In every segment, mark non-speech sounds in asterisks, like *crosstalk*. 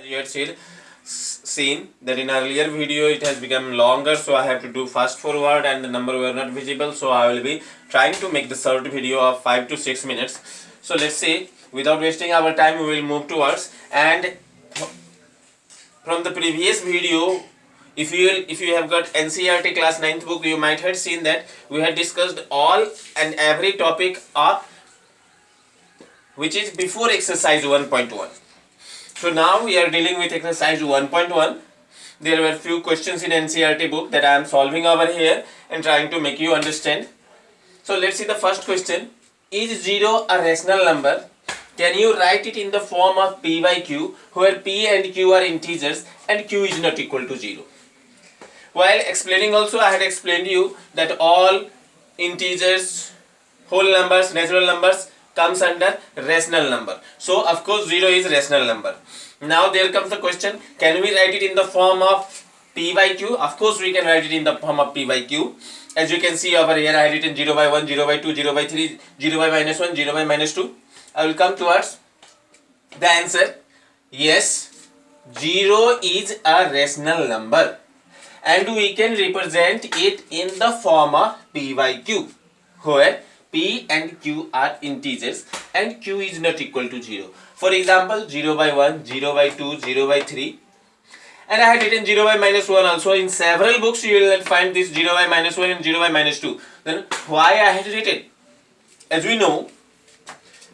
As you had said, seen that in earlier video it has become longer so I have to do fast forward and the number were not visible so I will be trying to make the short video of 5 to 6 minutes. So let's say without wasting our time we will move towards and from the previous video if you if you have got NCERT class 9th book you might have seen that we had discussed all and every topic of which is before exercise 1.1 so now we are dealing with exercise 1.1 there were few questions in NCERT book that I am solving over here and trying to make you understand. So let's see the first question. Is 0 a rational number? Can you write it in the form of p by q where p and q are integers and q is not equal to 0 while explaining also I had explained you that all integers whole numbers natural numbers comes under rational number. So of course 0 is rational number. Now there comes the question can we write it in the form of p by q? Of course we can write it in the form of p by q. As you can see over here I had written 0 by 1 0 by 2 0 by 3 0 by minus 1 0 by minus 2 I will come towards the answer. Yes 0 is a rational number. And we can represent it in the form of p by q. Where p and q are integers and q is not equal to 0 for example 0 by 1 0 by 2 0 by 3 and I had written 0 by minus 1 also. In several books you will find this 0 by minus 1 and 0 by minus 2 then why I had written? As we know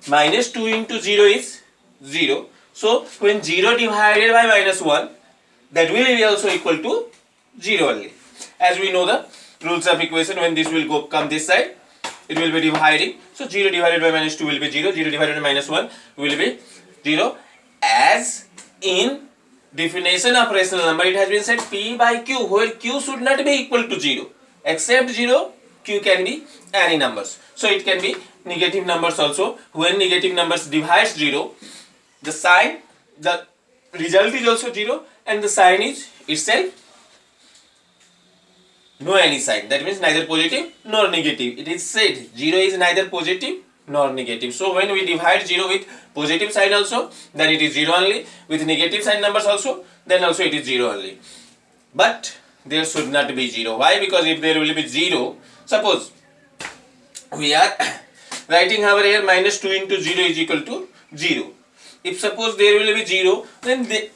minus 2 into 0 is 0 so when 0 divided by minus 1 that will be also equal to 0 only. As we know the rules of equation when this will go come this side it will be dividing. So 0 divided by minus 2 will be 0 0 divided by minus 1 will be 0 as in definition of rational number it has been said p by q where q should not be equal to 0 except 0 q can be any numbers. So it can be negative numbers also. When negative numbers divides 0 the sign the result is also 0 and the sign is itself no any sign. That means neither positive nor negative. It is said 0 is neither positive nor negative. So when we divide 0 with positive sign also then it is 0 only. With negative sign numbers also then also it is 0 only. But there should not be 0 why? Because if there will be 0 suppose we are *coughs* writing over here minus 2 into 0 is equal to 0 if suppose there will be 0 then the,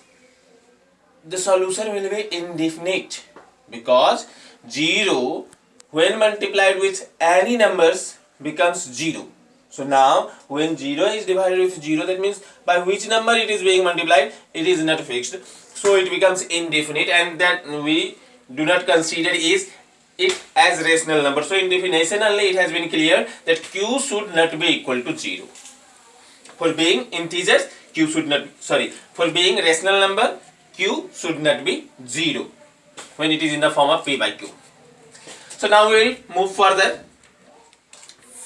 the solution will be indefinite. Because 0 when multiplied with any numbers becomes 0 so now when 0 is divided with 0 that means by which number it is being multiplied it is not fixed. So it becomes indefinite and that we do not consider is it as rational number. So in definition only it has been clear that q should not be equal to 0 for being integers q should not sorry for being rational number q should not be 0 when it is in the form of p by q. So now we will move further.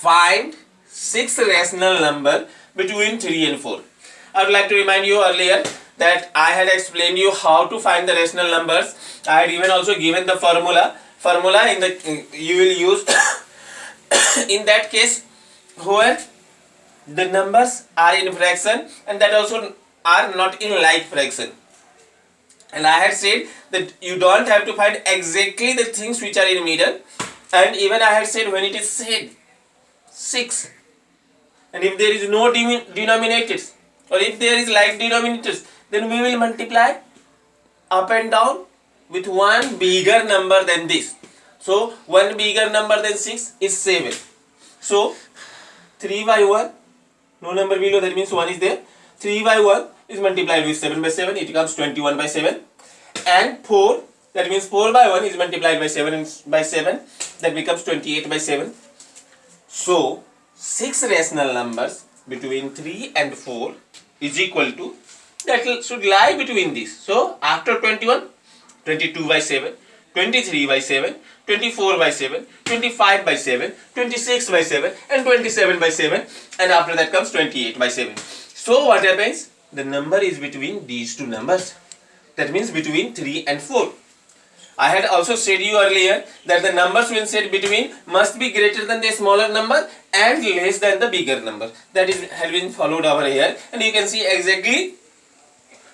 Find six rational number between 3 and 4 i would like to remind you earlier that i had explained you how to find the rational numbers. I had even also given the formula. Formula in the you will use *coughs* in that case where the numbers are in fraction and that also are not in like fraction and I had said that you don't have to find exactly the things which are in middle. And even I had said when it is said 6 and if there is no denominators or if there is like denominators then we will multiply up and down with one bigger number than this. So one bigger number than 6 is 7 so 3 by 1 no number below that means 1 is there 3 by 1 is multiplied with 7 by 7 it becomes 21 by 7 and 4 that means 4 by 1 is multiplied by 7 by 7 that becomes 28 by 7 so 6 rational numbers between 3 and 4 is equal to that should lie between these. So after 21 22 by 7 23 by 7 24 by 7 25 by 7 26 by 7 and 27 by 7 and after that comes 28 by 7 so what happens? The number is between these two numbers. That means between 3 and 4 I had also said you earlier that the numbers when said between must be greater than the smaller number and less than the bigger number. That is had been followed over here. And you can see exactly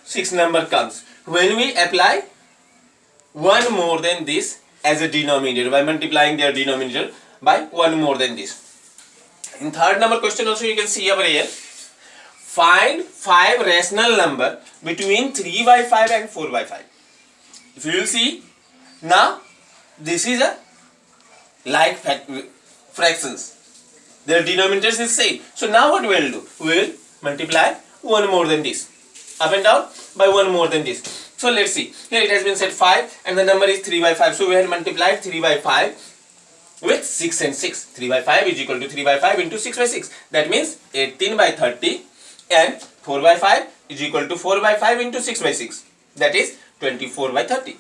6 number comes. When we apply one more than this as a denominator by multiplying their denominator by one more than this. In third number question also you can see over here find five rational number between 3 by 5 and 4 by 5 if you will see now this is a like fractions. Their denominators is same. So now what we will do? We will multiply one more than this. Up and down by one more than this. So let's see. Here it has been said 5 and the number is 3 by 5 so we have multiplied 3 by 5 with 6 and 6 3 by 5 is equal to 3 by 5 into 6 by 6 that means 18 by 30 and 4 by 5 is equal to 4 by 5 into 6 by 6 that is 24 by 30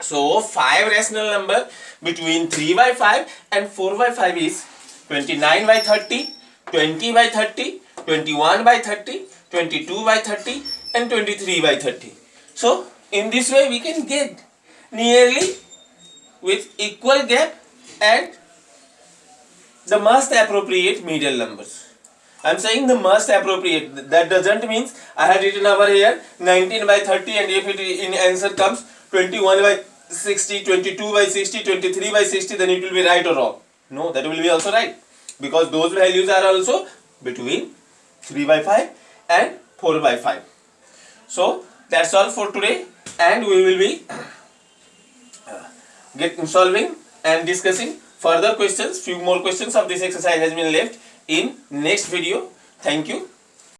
so 5 rational number between 3 by 5 and 4 by 5 is 29 by 30 20 by 30 21 by 30 22 by 30 and 23 by 30 so in this way we can get nearly with equal gap and the most appropriate middle numbers. I'm saying the most appropriate. That doesn't means I had written over here 19 by 30 and if it in answer comes 21 by 60, 22 by 60, 23 by 60 then it will be right or wrong. No, that will be also right because those values are also between 3 by 5 and 4 by 5. So that's all for today and we will be uh, get solving and discussing further questions few more questions of this exercise has been left in next video. Thank you